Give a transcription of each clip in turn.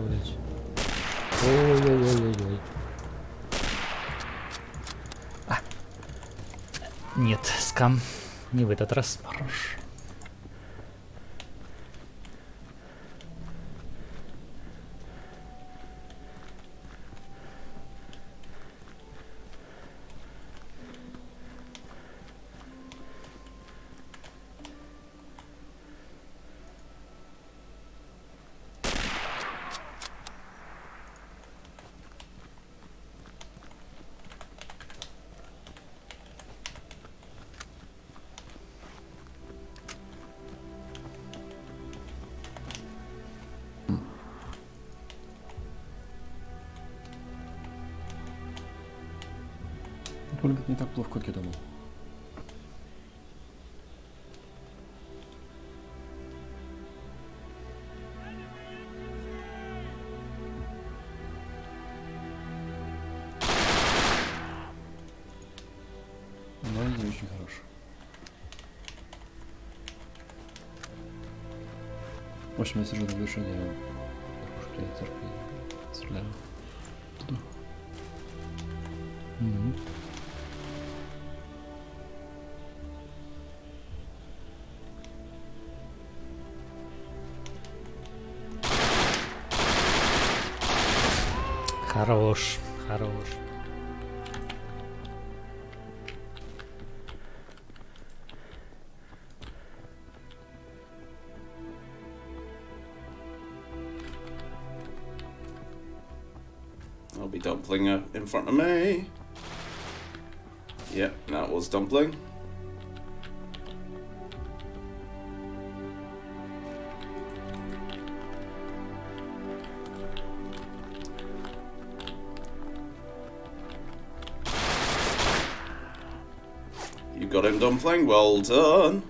управлять. Ой-ой-ой-ой-ой. А. Нет, скам. Не в этот раз. Хорош. Выглядит не так плохо, как я думал. Но не очень хорош. В общем, я сижу на вершине кружки церкви. Стреляю. Хорош, хорош. I'll be dumpling uh, in front of me. Yep, that was dumpling. Got him, dumpling. Well done.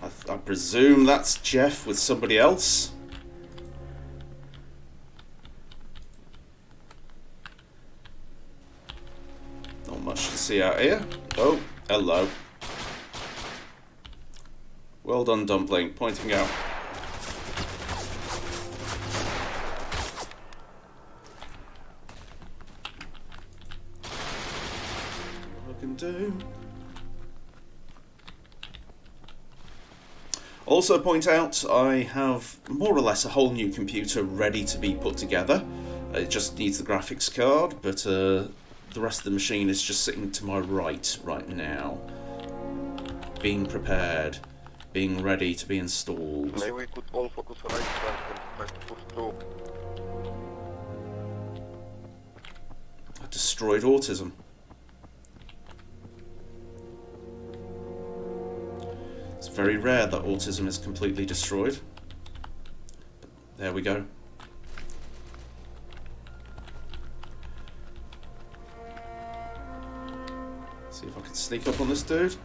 I, I presume that's Jeff with somebody else. Not much to see out here. Oh, hello. Well done, Dumpling, pointing out. Also point out I have more or less a whole new computer ready to be put together. It just needs the graphics card, but uh, the rest of the machine is just sitting to my right right now. Being prepared, being ready to be installed. Maybe we could all focus on right flank and push through. I destroyed autism. Very rare that autism is completely destroyed. There we go. See if I can sneak up on this dude.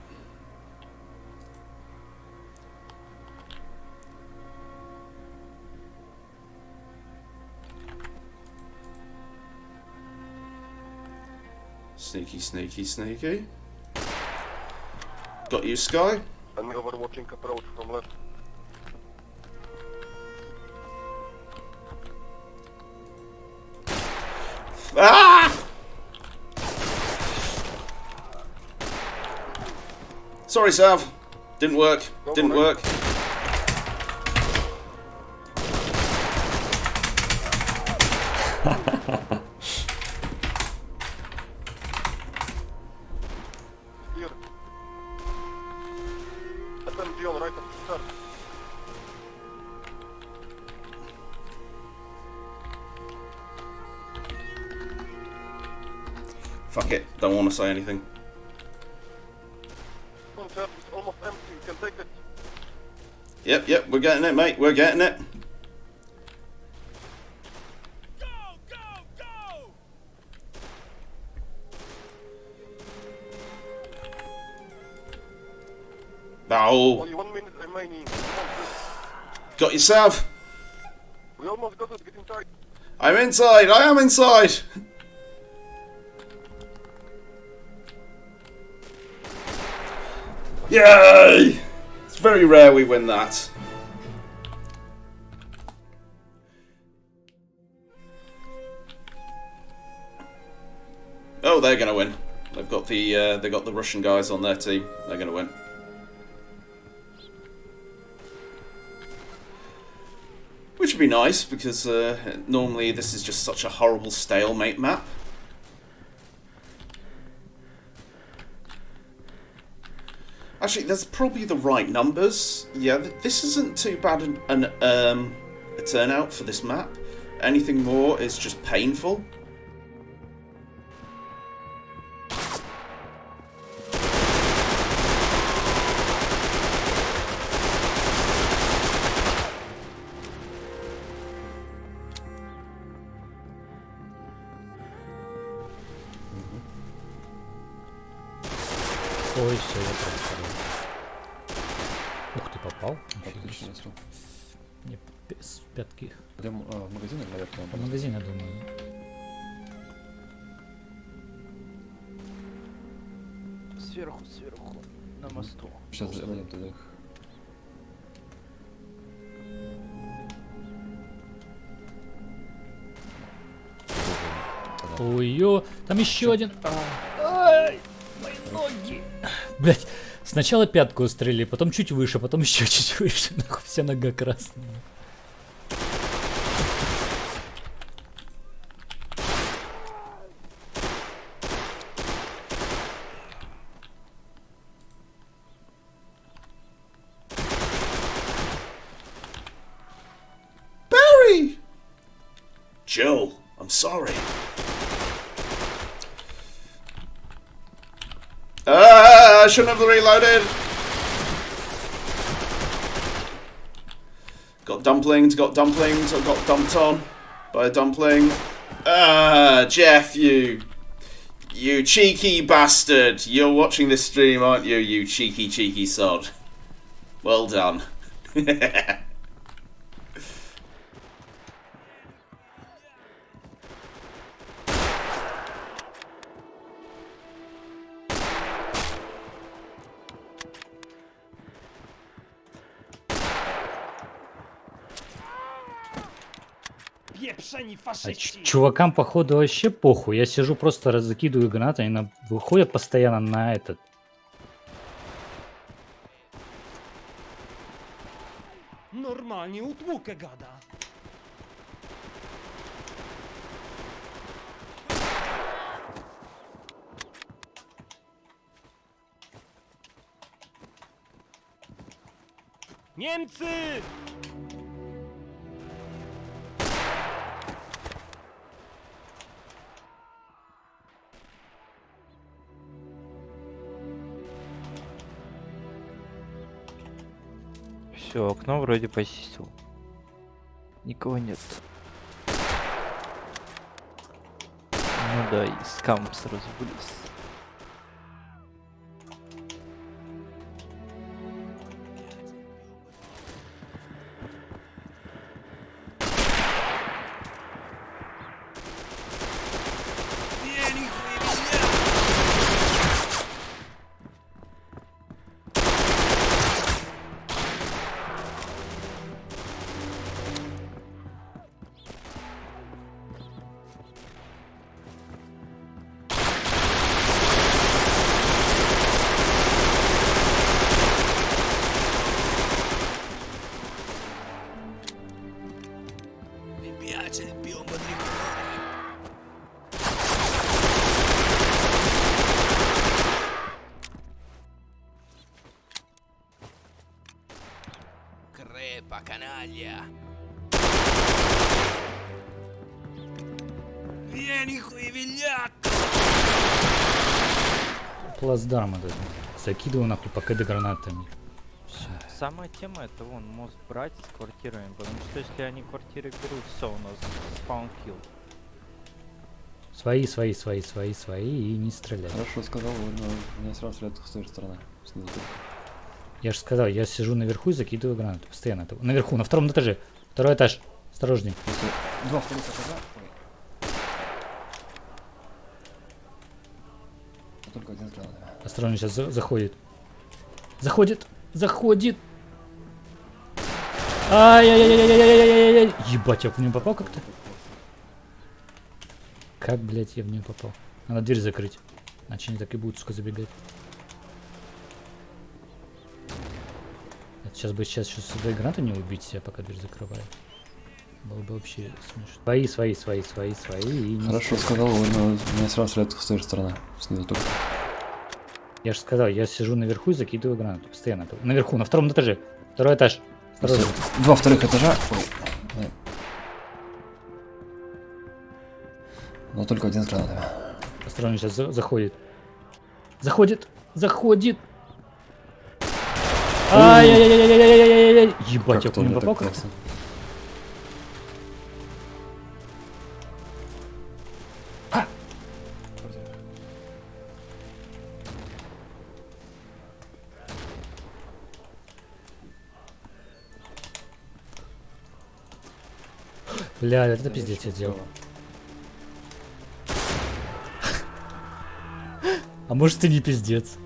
Sneaky, sneaky, sneaky. Got you, Sky. Enemy overwatching approach from left. Ah! Sorry, Sav. Didn't work. Didn't work. Take it. Yep, yep. We're getting it, mate. We're getting it. Oh, Only one minute remaining. On, got yourself. We almost got it. Get inside. I'm inside. I am inside. Yay! It's very rare we win that. Oh, they're gonna win. They've got the uh, they got the Russian guys on their team. They're gonna win. Which would be nice because uh, normally this is just such a horrible stalemate map. actually, that's probably the right numbers. Yeah, this isn't too bad an, an um, a turnout for this map. Anything more is just painful. Попал. Отлично. Мне с пятки. Пойдем а, в магазин наверх? В магазин, я думаю. Сверху, сверху, на мосту. Сейчас зайдем туда. Ой-ё, там еще один. Ай, мои ноги. Блять, сначала пятку устрелили, потом чуть выше, потом еще чуть выше. Нахуй вся нога красная. Shouldn't have reloaded. Got dumplings, got dumplings, I got dumped on by a dumpling. Ah, Jeff, you. You cheeky bastard. You're watching this stream, aren't you, you cheeky, cheeky sod? Well done. А чувакам, походу, вообще похуй. Я сижу, просто раз закидываю гранаты, они на- выходят постоянно на этот. Normalnie utłukę gada. Niemcy! Все, окно вроде почистил. Никого нет. Ну да, и скам сразу вылез. Плацдарм этот. Закидываю нахуй ПКД гранатами. Всё. Самая тема это вон мост брать с квартирами, потому что если они квартиры берут, все, у нас спаун килл. Свои, свои, свои, свои, свои и не стрелять. Хорошо сказал, но меня сразу стреляют с той стороны. Снизу. Я же сказал, я сижу наверху и закидываю гранаты. Постоянно. Наверху, на втором этаже. Второй этаж. Осторожней. Два вторых этажа. Ой. А Только один взгляд. Осторожно, сейчас заходит. Заходит, заходит. Ай-яй-яй-яй-яй-яй-яй-яй. Ебать, я в нее попал как-то? Как, блядь, я в нее попал? Надо дверь закрыть. Иначе они так и будут, сука, забегать. Это сейчас бы сейчас, сейчас с одной гранаты не убить себя, пока дверь закрываю. Было бы вообще смешно. Свои, свои, свои, свои, свои. и Хорошо сказал, но меня сразу стреляют с той же стороны. Снизу только. Я же сказал, я сижу наверху и закидываю гранату. Постоянно. Наверху, на втором этаже. Второй этаж. Осторожно. Два вторых этажа. Ой. Но только один с гранатами. Осторожно, сейчас за- заходит. Заходит! Заходит! Ай-яй-яй-яй-яй-яй-яй-яй! Ебать, я Как по нему тоже попал как-то? Бля, это пиздец я сделал. А может ты не пиздец?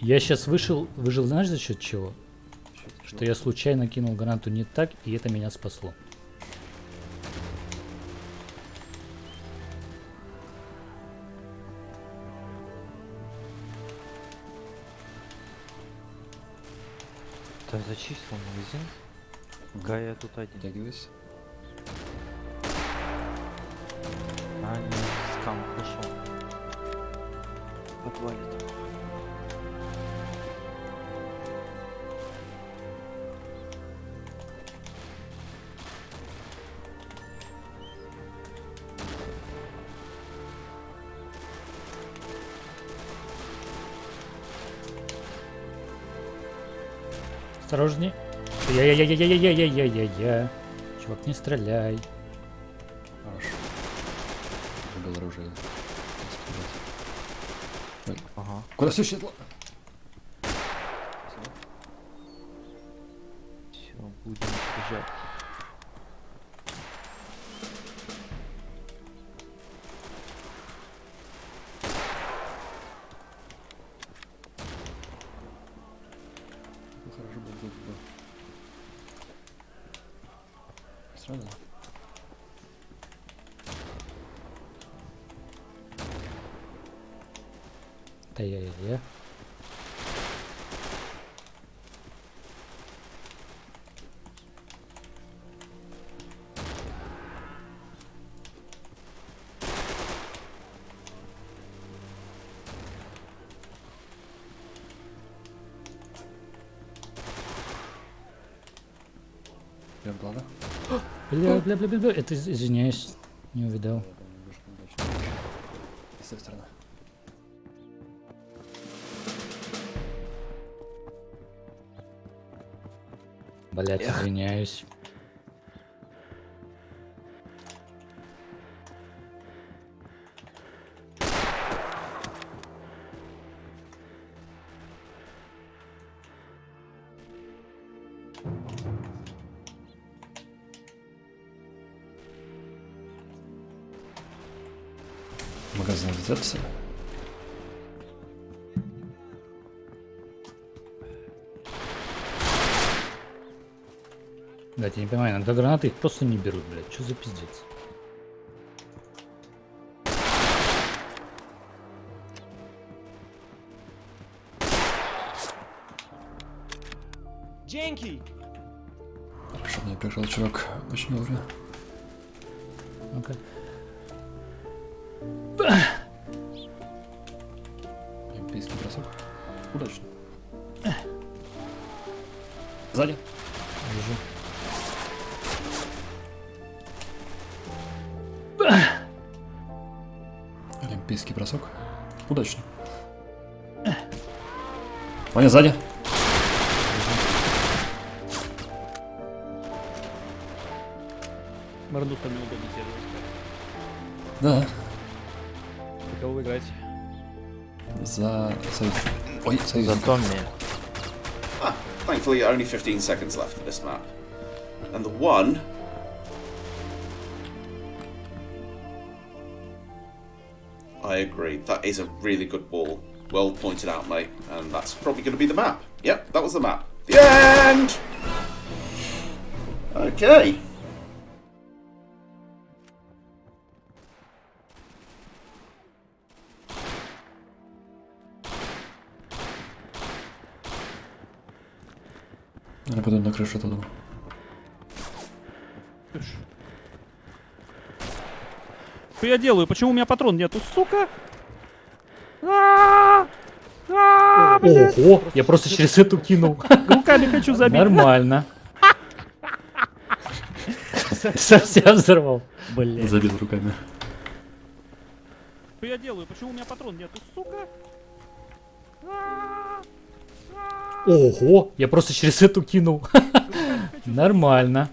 Я сейчас вышел, выжил, знаешь за счет чего? Что я случайно кинул гранату не так, и это меня спасло. чисто магазин. Гая тут один. Тягивайся. А, нет, скам, пошел. Отвалит. Осторожней. Я-я-я-я-я-я-я-я-я. Чувак, не стреляй. Хорошо. Забыл оружие. Ой, Ага. Куда все щитло? сразу. Да я, я, я. Бля, бля, бля, бля. Это из- извиняюсь. Не удачно. С той стороны. Блять, извиняюсь. Блять, я не понимаю, иногда гранаты их просто не берут, блядь. Что за пиздец? Dzięki! Хорошо, мне пришел чувак очень вовремя. Ну-ка. Олимпийский сзади. Мордус там неудобно себе Да. За кого вы играете? За союз. Ой, союз. За Томми. Ah, thankfully, only 15 seconds left of this map. And the one. I agree. That is a really good wall. Well pointed out, mate. And that's probably going to be the map. Yep, that was the map. The end! Okay. Я пойду на крышу дома. Что я делаю? Почему у меня патрон нету, сука? А, а, блядь. Ого, я просто через эту кинул. Руками хочу забить. Нормально. Совсем взорвал. Блядь. Забил руками. Что я делаю? Почему у меня патрон нету, сука? А, а, Ого, я просто через эту кинул. Нормально.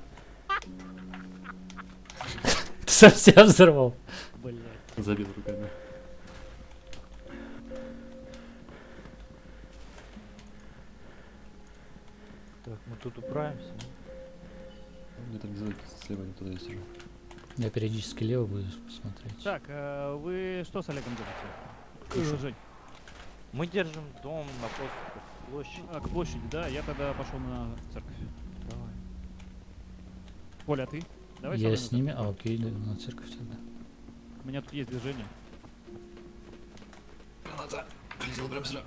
Совсем взорвал. Блядь. Забил руками. Тут управимся. Мне там сделать слева не туда есть уже. Я периодически лево буду смотреть. Так, э, вы что с Олегом делаете? Э, Жень, Мы держим дом на площади. а, к площади, да? Я тогда пошел на церковь. Давай. Коля, а ты? Давай Я с ними, а окей, да, на церковь тогда. У меня тут есть движение. Граната. Прилетел прям сюда.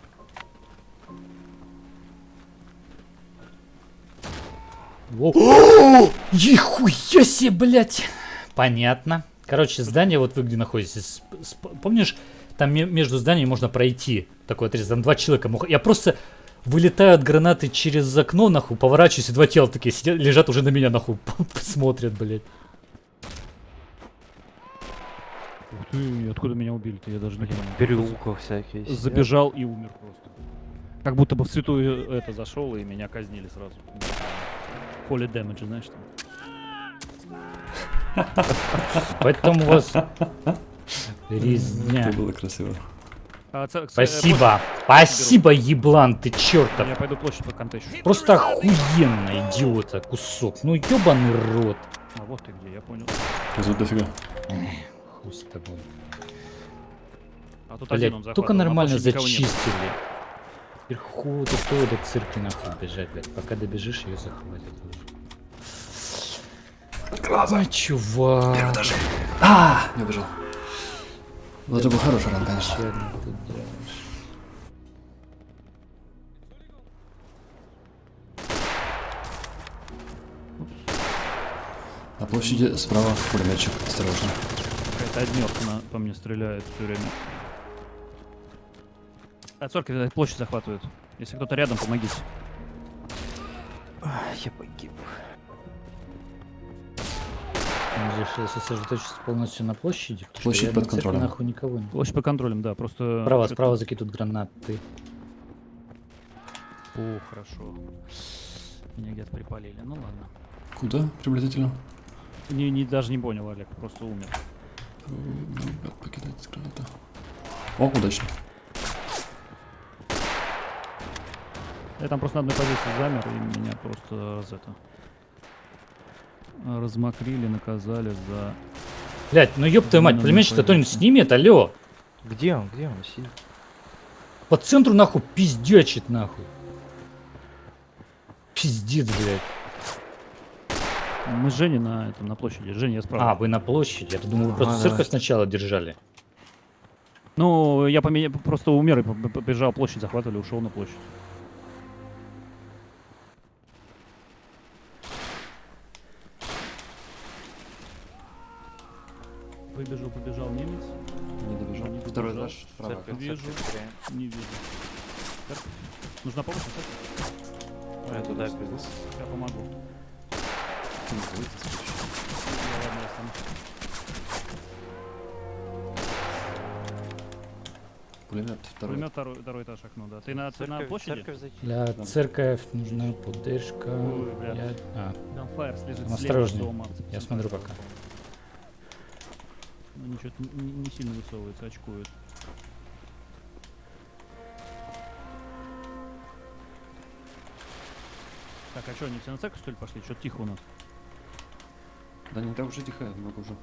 Ехуя себе, блядь! Понятно. Короче, здание, вот вы где находитесь. Помнишь, там ме- между зданиями можно пройти. Такой отрезок, там два человека. мог- Я просто вылетаю от гранаты через окно, нахуй, поворачиваюсь, и два тела такие сидят, лежат уже на меня, нахуй, смотрят, блядь. Ух ты, откуда меня убили-то? Я даже не понял. переулков всякие. сидят. Забежал и умер просто. Как будто бы в святую это зашел и меня казнили сразу. Holy damage, знаешь там. Поэтому у вас резня. Это было красиво. А, э, Спасибо, спасибо, еблан, ты чертов. Я пойду площадь поконтещу. Просто охуенно, идиота, кусок. Ну ебаный рот. А вот ты где, я понял. Тут дофига. Хуй с тобой. А тут Блять, один он только захватывал, на нормально зачистили. Вверху до церкви нахуй бежать, блядь. Пока добежишь, ее захватят уже. Глаза. чувак. А! Не убежал. Вот это был хороший ран, конечно. На площади справа пулеметчик. Осторожно. Какая-то однерка на, по мне стреляет все время. А церковь э, площадь захватывает. Если кто-то рядом, помогите. Ах, Я погиб. Решил сосредоточиться полностью на площади. Площадь под церкви контролем. нахуй никого не. Площадь по контролем, да, просто... Справа, справа закидут гранаты. О, хорошо. Меня где-то припалили. Ну ладно. Куда приблизительно? Не, не, даже не понял, Олег, просто умер. Ребят, покидать с граната. О, удачно. Я там просто на одной позиции замер, и меня просто раз это... Размокрили, наказали за... Блять, ну ёб твою мать, пулеметчик-то кто-нибудь снимет, алло. Где он? Где он сидит? По центру нахуй пиздячит нахуй. Пиздец, блядь. Мы с Женей на, этом, на площади. Женя, я справа. А, вы на площади. Я думал, вы просто А, церковь сначала держали. Ну, я поменя... просто умер и побежал площадь, захватывали, ушел на площадь. Выбежал, побежал немец. Не добежал. Не Второй добежал. этаж справа. Церковь, Вижу. церковь. Не вижу. Церковь. Нужна помощь? церковь? Я туда бегу. Я помогу. Я, ладно, я сам. Пулемет второй. Пулемет второй, второй этаж окно, да. Ты на, ты на Церковь, площади? церковь? Для Да. церковь нужна поддержка. Ой, бля. Я- А, Gunfire лежит Ну, слева осторожней. дома. я смотрю пока. Ну, ничего, не, не сильно высовывается, очкует. Так, а что, они все на церковь, что ли, пошли? Что тихо у нас? Да не так уж и тихо, много уже.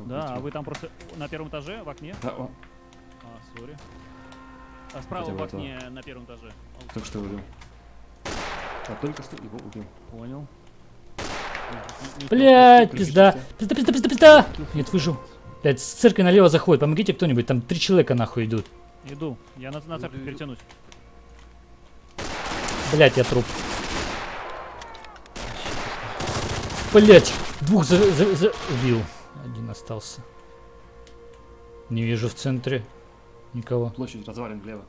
Да, а вы там просто на первом этаже, в окне? Да, о, А, сори. А справа Хотя в бы этого. окне на первом этаже. Только что убил. А только что его убил. Понял. Блять, пизда. Пизда, пизда, пизда, пизда. Нет, выжил. Блять, с церкви налево заходит. Помогите кто-нибудь. Там три человека нахуй идут. Иду. Я на, на церковь перетянусь. Блять, я труп. Блять, двух за, за- за- убил. Один остался. Не вижу в центре никого. Площадь развалин влево.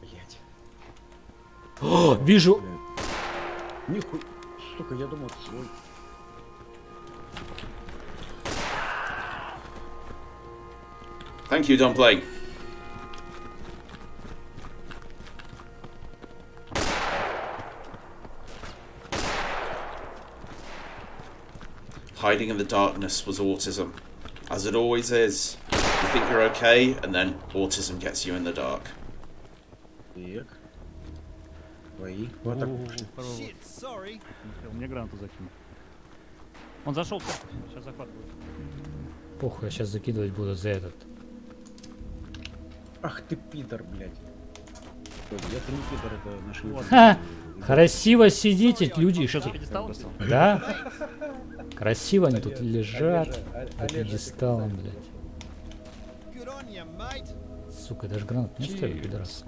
Блять. О, вижу. Нихуй. Сука, я думал, это свой. Thank you, Don Blake. Hiding in the darkness was autism. As it always is. You think you're okay, and then autism gets you in the dark. Так. Твои. Вот так. Shit, sorry. Успел, Мне гранату закинул. Он зашел в церковь. Сейчас захват будет. Похуй, я сейчас закидывать буду за этот. Ах ты пидор, блядь. Ой, Это не пидор, это нашли. Вот. Ха! Красиво сидите, люди. Что пьедестал? Да? Красиво они тут лежат. Под пьедесталом, блядь. Сука, даже гранат не оставил, пидорас.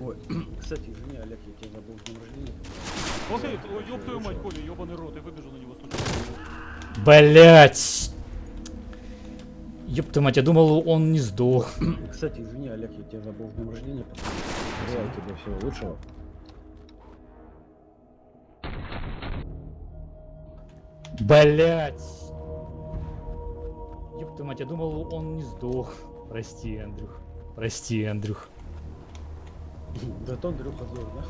Ой, кстати, извини, Олег, я тебя забыл с днем рождения. Ой, ёб твою мать, Коля, ёбаный рот, я выбежал на него. Блять! Ёб твою мать, я думал, он не сдох. Кстати, извини, Олег, я тебя забыл с днем рождения. Желаю тебе всего лучшего. Блять! Ёб твою мать, я думал, он не сдох. Прости, Андрюх. Прости, Андрюх. Зато Андрюха сдох, да?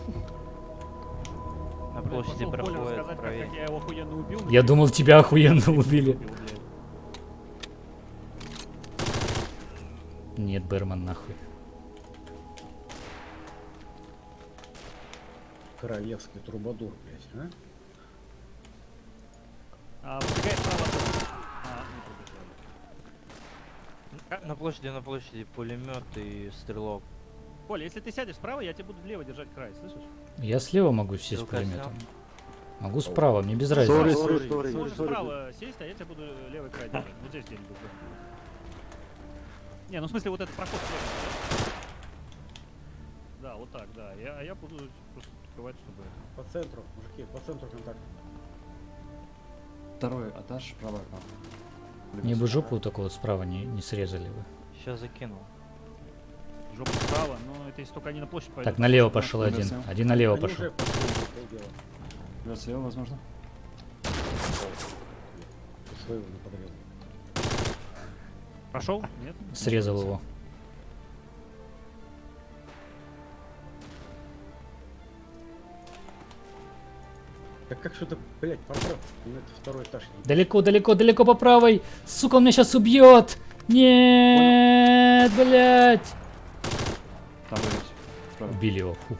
На площади проходит рассказать, как, правее. как я его охуенно убил. Я думал, тебя охуенно убили. Нет, Берман, нахуй. Королевский трубадур, блядь, а? А, выбегает справа. А, не пробежали. На площади, на площади пулемет и стрелок. Коля, если ты сядешь справа, я тебе буду лево держать край, слышишь? Я слева могу сесть Стрелка пулеметом. снял. Могу справа, мне без разницы. Можешь справа сесть, а я тебе буду левый край держать. Вот здесь где-нибудь. Не, ну в смысле вот этот проход. Да, вот так, да. Я, а я буду просто открывать, чтобы... По центру, мужики, по центру контакт. Второй этаж, правое окно. Мне бы жопу такого вот справа не, не срезали бы. Сейчас закинул. Жопу справа, но это если только они на площадь пойдут. Так, налево пошел один. Один налево Они пошел. уже слева, возможно. Своего не подрезал. Прошел? Нет? Срезал его. Так как что-то, блядь, поправь. Ну это второй этаж. Далеко, далеко, далеко по правой. Сука, он меня сейчас убьет. Нет, блядь. Там. Справа. Убили его. Фу.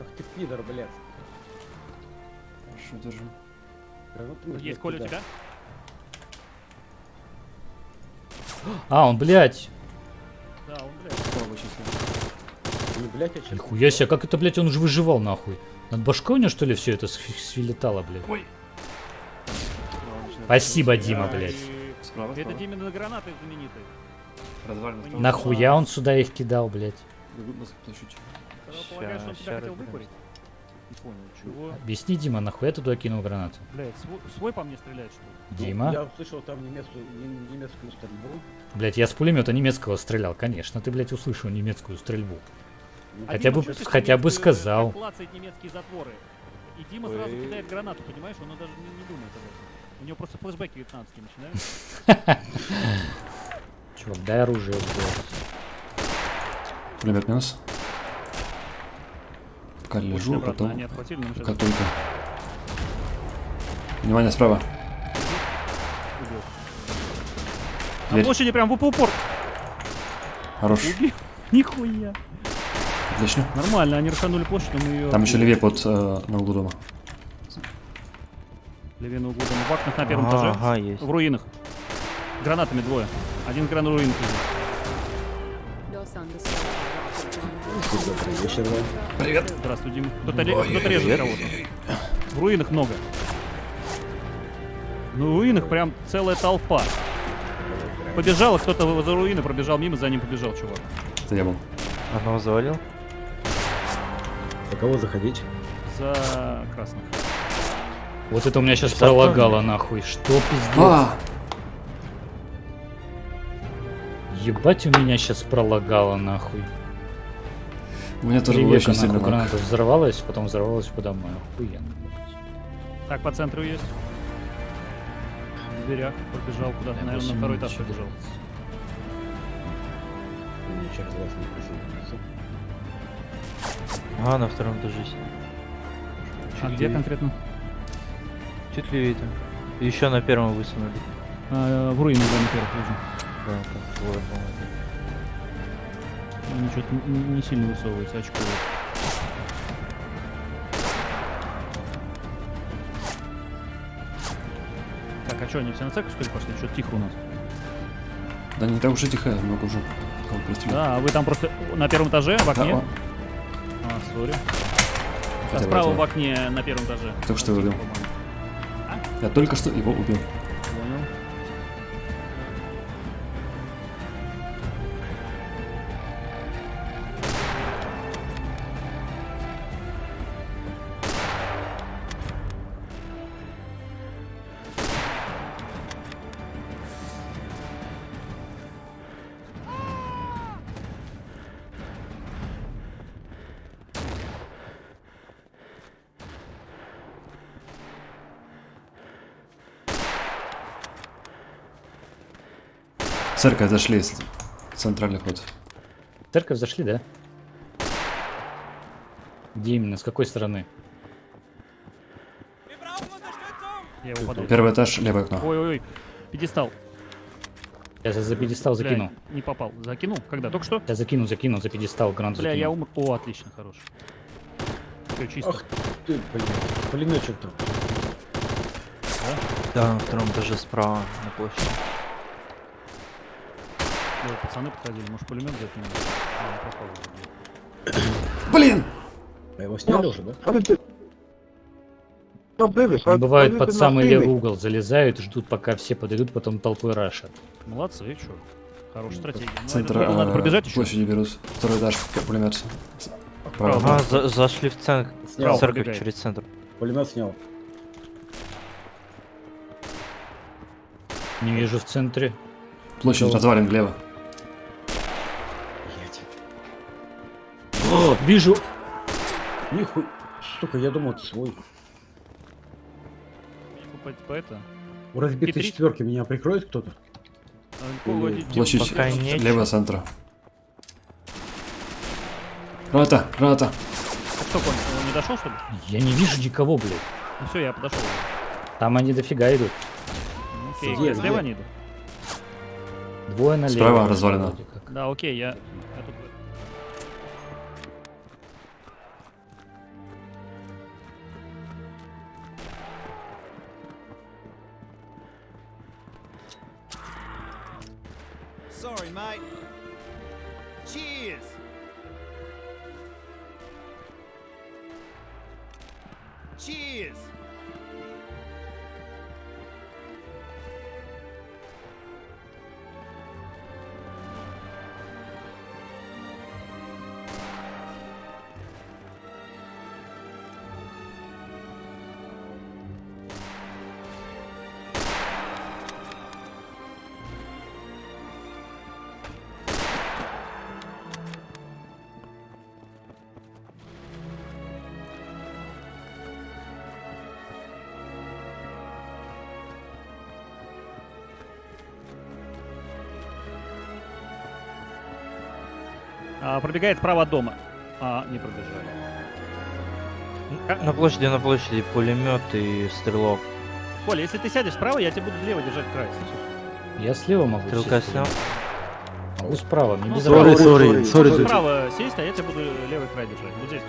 Ах ты пидор, блядь. Хорошо, держу. Есть Коля у тебя? А, он, блядь. Да, он, блядь. Справа. Ну, блядь, честно. Нихуя себе, как это, блядь, он уже выживал, нахуй. Над башкой у него, что ли, все это свилетало, блядь? Справа начинает Спасибо. Дима, блядь. и Справа, Это справа. Димины гранаты знаменитые. Справа. Нахуя он сюда их кидал, блядь? Бегут нас. Когда полагаешь, что он Ща- тебя ща хотел выкурить? Не понял, чего? Объясни, Дима, нахуя ты туда кинул гранату? Блядь, свой, свой по мне стреляет, что ли? Ну, Дима? Я услышал там немецкую, не- немецкую стрельбу. Блядь, я с пулемета немецкого стрелял, конечно, ты, блядь, услышал немецкую стрельбу. Ну, Хотя Дима бы- хотя бы сказал. немецкие затворы. И Дима сразу кидает гранату, понимаешь? Он даже не, не думает об этом. У него просто флешбеки вьетнамские начинают. Чувак, дай оружие, блядь. Пулемет минус. Пока лежу, а потом... они отхватили, но Пока только. Внимание, справа. убил. На Дверь. площади прям в упор. Хорош. Убил. Нихуя. Отлично. Нормально, они рашанули площадь, но мы ее... Там еще левее под э, на углу дома. Левее на углу дома. Вакнах на первом Ага, этаже. ага, есть. В руинах. Гранатами двое. Один гранат руин. Добрый вечер вам. Привет. Здравствуй, Дима. Кто-то, ре- кто-то режет кого-то. В руинах много. Ну, в руинах прям целая толпа. Побежала, кто-то за руины пробежал мимо, за ним побежал чувак. Это я был. Одного завалил? За кого заходить? За красных. Вот это у меня сейчас пролагало нахуй. Что пиздец? А, Ебать у меня сейчас пролагало нахуй. У меня тоже было очень сильно граната взорвалась, потом взорвалась подо мной. Охуенно. Так, по центру есть. В дверях пробежал куда-то, наверное, на второй этаж побежал. через вас не. А, на втором этаже сидит. А Чуть где левее. конкретно? Чуть левее там. Еще на первом высунули. А, в руинах, да, на первых лежу. Да, там по-моему. Они что-то не, сильно высовываются, очко. Так, а что, они все на церковь, что ли, пошли? Что-то тихо у нас. Да не так уж и тихо, много уже. Да, а вы там просто на первом этаже, в Да, окне? о, А, сори. А справа в окне на первом этаже. Только что его убил. По-моему. Я только что его убил. Церковь зашли, центральный ход. Церковь зашли, да? Где именно? С какой стороны? Я. Первый этаж, левое окно. Ой-ой-ой. Пьедестал. Я за за пьедестал Бля, закинул. не попал. Закинул? Когда? Только что? Я закину, закину за пьедестал гранату Бля, я закинул. умр. О, отлично, хорош. Все чисто. Ах ты, блин. Пулеметчик там. Да, на втором этаже справа на площади. Ой, пацаны подходили, может пулемет? А, не. Блин! А его сняли уже, да? Они бывают под самый левый угол залезают, ждут пока все подойдут, потом толпой рашат. Молодцы, что? Хорошая стратегия. Ну, Центр, это надо а, пробежать еще. площади берут. Второй этаж, пулемет. Право. А, за- зашли в центр. Снял. В церковь пробегает. через центр. Пулемет снял. Не вижу в центре. Площадь развалин влево. О, вижу! Нихуй. Сука, я думал, это свой. Это. У разбитой Хитрить? четверки меня прикроет кто-то? а, Площадь пока нечего. лево центра. Граната, граната. Кто понял? Он не дошел, что ли? Я не вижу никого, блядь. Ну все, я подошел. Там они дофига идут. Ну, Окей, слева они идут. Двое налево. Справа как. Да, окей, я, А, пробегает справа от дома. А, не пробежали. На площади, на площади пулемет и стрелок. Коля, если ты сядешь справа, я тебе буду влево держать край. Я слева могу Стрелка сесть. снял. Могу справа, мне Ну, без справа. разницы. сори, сори. Вот Справа сесть, а я тебе буду левый край держать. Вот здесь.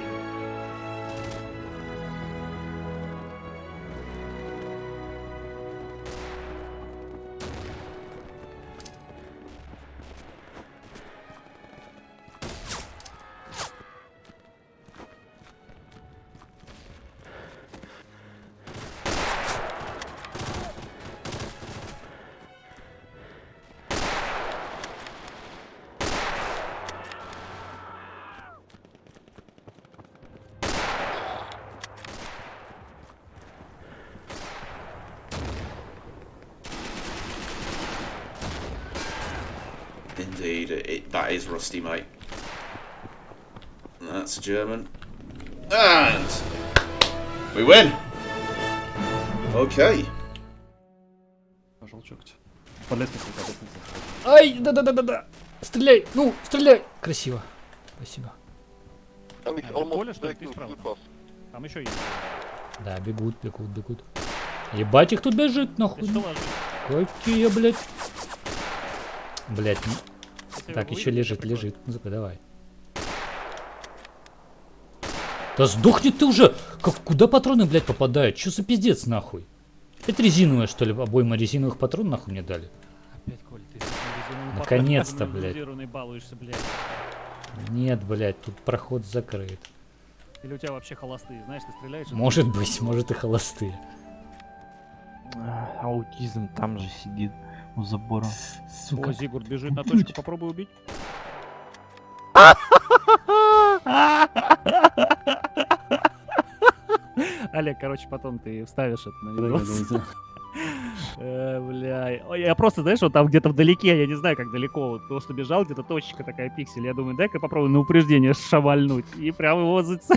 Rusty, mate. That's a German. And we win. Okay. Ай, да-да-да-да-да. Стреляй, ну, стреляй. Красиво. Спасибо. Что ты справа? Там еще есть. Да, бегут, бегут, бегут. Ебать, их тут бежит, нахуй. Какие, блядь. Блядь, так, еще лежит, лежит. Ну-ка, давай. Да сдохни ты уже! Как, куда патроны, блядь, попадают? Че за пиздец, нахуй? Это резиновая, что ли? Обойма резиновых патронов, нахуй мне дали? Опять, Коль, ты Наконец-то, блядь. дозированный балуешься, блядь. Нет, блядь, тут проход закрыт. Или у тебя вообще холостые, знаешь, ты стреляешь... и- Может быть, может и холостые. А, Аутизм там же сидит у забора. О, Зигурд бежит на точку, попробуй убить. Олег, короче, потом ты вставишь это на видос. Э, Бля, Ой, я просто, знаешь, вот там где-то вдалеке, я не знаю, как далеко, вот просто бежал, где-то точечка такая пиксель, я думаю, дай-ка попробую на упреждение шавальнуть, и прям его зац...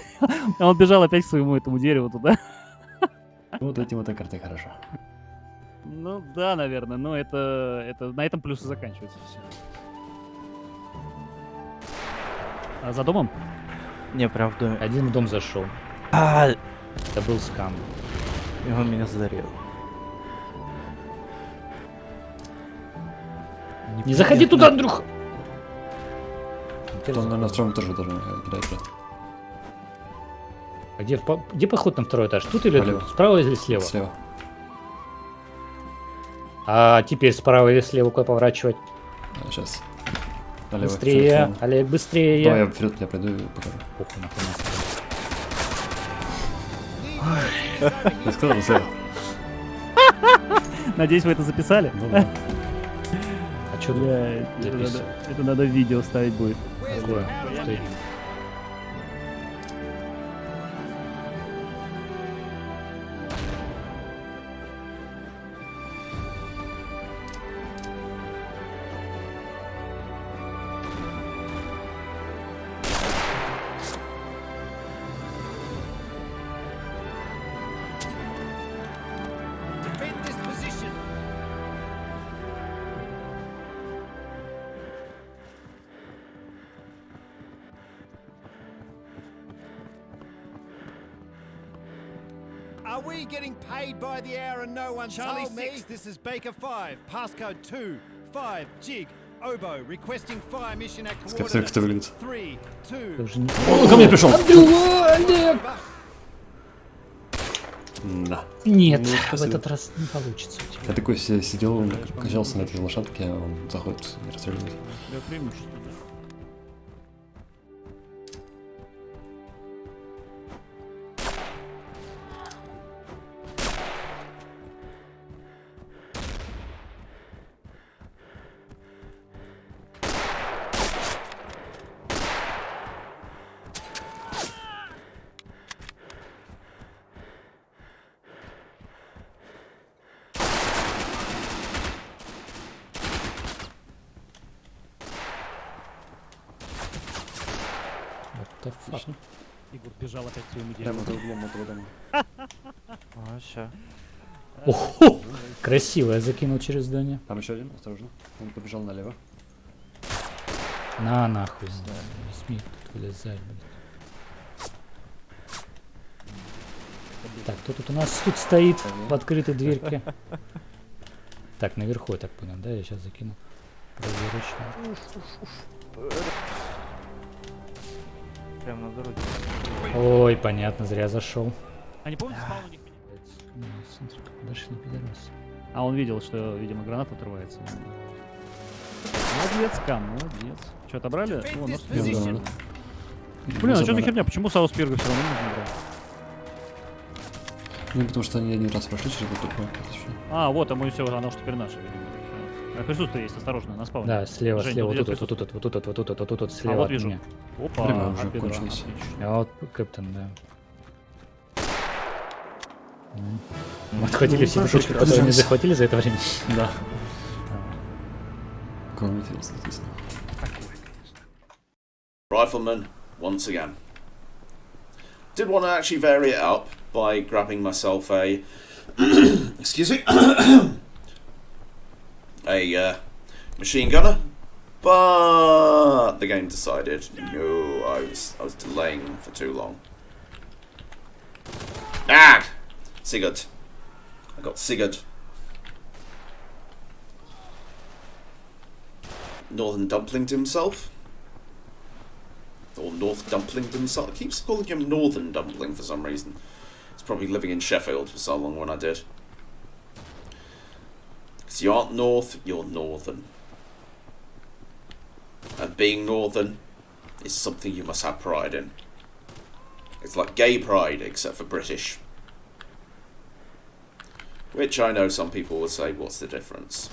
А Он бежал опять к своему этому дереву туда. Вот этим вот картой хорошо. Ну да, наверное, но это, это на этом плюсы заканчиваются все. А за домом? Не, прям в доме. Один в дом зашел. А, Это был скам. и он меня зарезал. Не заходи туда, Андрюха! Он, наверное, втором тоже должен да. А где, где поход на второй этаж? Тут или тут? Справа или слева? Слева. А теперь справа или слева куда поворачивать? сейчас. Налево. быстрее, вперед. Олег, быстрее. Давай я вперед я пойду и покажу. Похуй, нахуй, нахуй. Я сказал, слева. Надеюсь, вы это записали? Ну да. А что это, надо, видео ставить будет. такое? Что by the hour and no one Charlie told me? six, this is Baker 5, passcode 2, 5, Jig, Obo, requesting fire mission at выглядит? 3, 2, Как же не- Он ко мне пришел! Олег! Да. Нет, Ну, в этот раз не получится у тебя. Я такой си- сидел, он качался на этой лошадке, а он заходит и расстреливает. Красиво, я закинул через здание. Там еще один, осторожно. Он побежал налево. На нахуй, да, не смей тут вылезать, блядь. Так, кто тут у нас тут стоит в открытой дверке? Так, наверху, я так понял, да? Я сейчас закину. Проверочно. Прям на дороге. Ой, понятно, зря зашел. А не помните, спал у них меня? Ну, смотри, как подошли пидорасы. А он видел, что, видимо, граната отрывается. Молодец, Кам, молодец. Что, отобрали? О, нос Я Блин, забрал. а что за херня? Почему Саус Пирга все равно нужно брать? Ну, потому что они один раз прошли через эту ещё. А, вот, а мы все, оно что теперь наше, видимо. Всё. А присутствие есть, осторожно, на спауне. Да, слева, Жень, слева, тут вот тут, вот тут, вот тут, вот тут, вот тут, вот тут, вот А слева вот от вижу. меня. Опа, Время уже от бедра, кончилось. А вот Кэптон, да. М. Мы отхватили все хорошо, точки, которые они оказалось. захватили за это время. Да. Кого интересно, естественно. Rifleman, once again. Did want to actually vary it up by grabbing myself a. excuse me. a uh, machine gunner. But the game decided no, I was I was delaying for too long. Ah, Sigurd. I got Sigurd. Northern Dumpling to himself. Or North Dumpling to himself. I keep calling him Northern Dumpling for some reason. He's probably living in Sheffield for so long when I did. Because you aren't North, you're Northern. And being Northern is something you must have pride in. It's like gay pride, except for British. Which I know some people will say, what's the difference?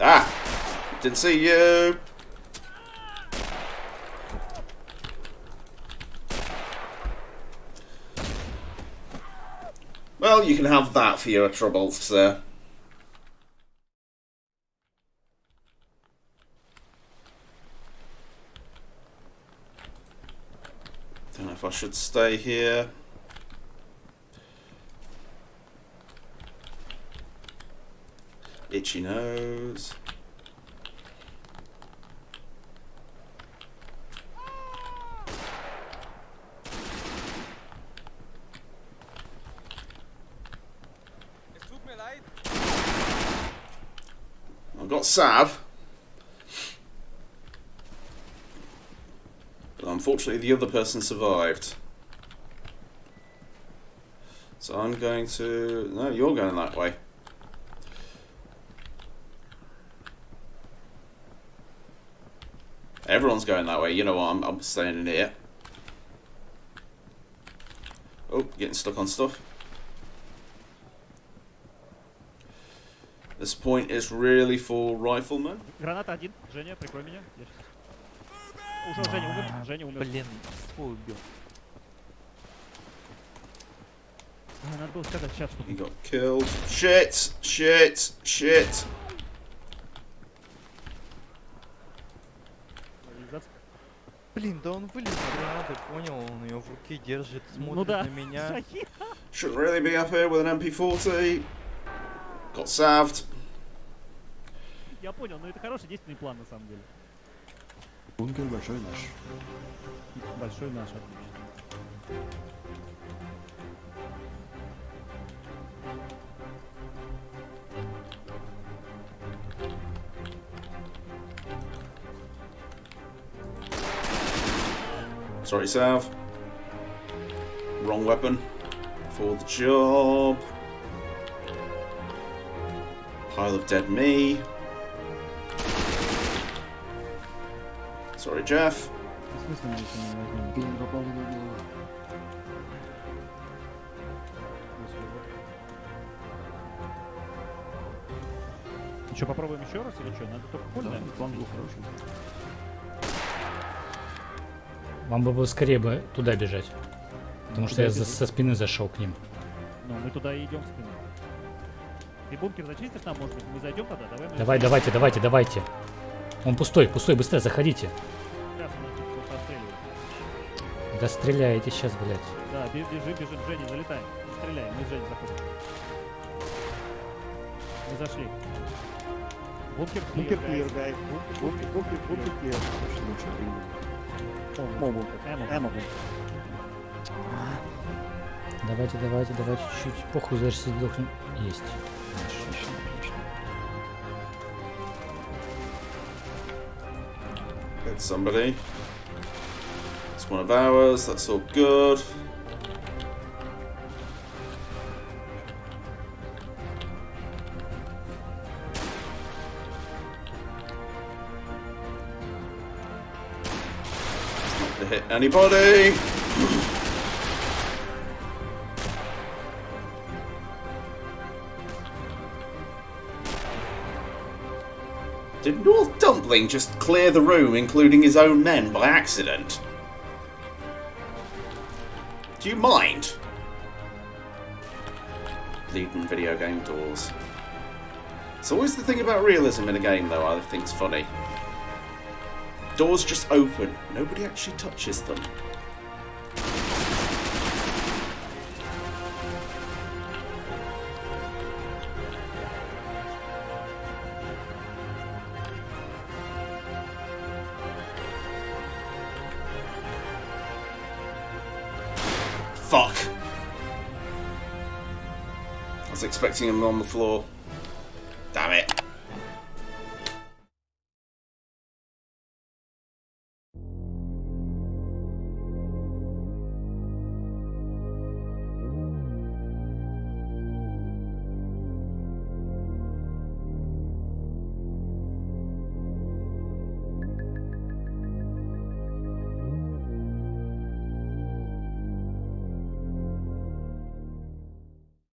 Ah! Didn't see you! Well, you can have that for your troubles, sir. Don't know if I should stay here. Itchy nose. I've got Sav. But unfortunately the other person survived. So I'm going to... No, you're going that way. Everyone's going that way. You know what? I'm, I'm staying in here. Oh, getting stuck on stuff. This point is really for riflemen. Граната один. Женя, прикрой меня. Я щас- Уже Женя умер. Женя умер. Блин, свой убил. А, Надо было сказать сейчас, что He got killed. Shit! Shit! Shit! Блин, да он вылез гранаты, понял, он ее в руке держит, смотрит Ну да. на меня. Shouldn't really be up here with an MP40. Got salved. Я понял, но это хороший действенный план на самом деле. Бункер большой наш. Большой наш, отлично. Sorry, Sav. Wrong weapon for the job. Pile of dead me. Sorry, Jeff. В смысле, мы если не возьмем? Блин, попал на него. Что, попробуем еще раз или что? Надо только Да, пуль, наверное, план был хороший. Вам бы было скорее бы туда бежать. Потому что Куда я за- со спины зашел к ним. Ну, мы туда и идем в спину. Ты бункер зачистишь нам, может быть? Мы зайдем тогда? Давай мы... Давай, давайте, давайте, давайте. Он пустой, пустой, быстрее заходите. Сейчас он. Да стреляйте сейчас, блядь. Да, бе- бежи, бежи, Женя, залетай. Стреляй, мы с Женей заходим. Мы зашли. Бункер Бункер clear, clear, guys. guys. Бункер, бункер, бункер clear. Очень лучше бункер. Эмо, эмо. Давайте, давайте, давайте чуть-чуть. Похуй, даже если сдохнем. Есть. Отлично, somebody. It's one of ours. That's all good. Anybody. Did North Dumpling just clear the room, including his own men, by accident? Do you mind? Bleeding video game doors. It's always the thing about realism in a game, though, I think it's funny. Doors just open, nobody actually touches them. Fuck. I was expecting him on the floor.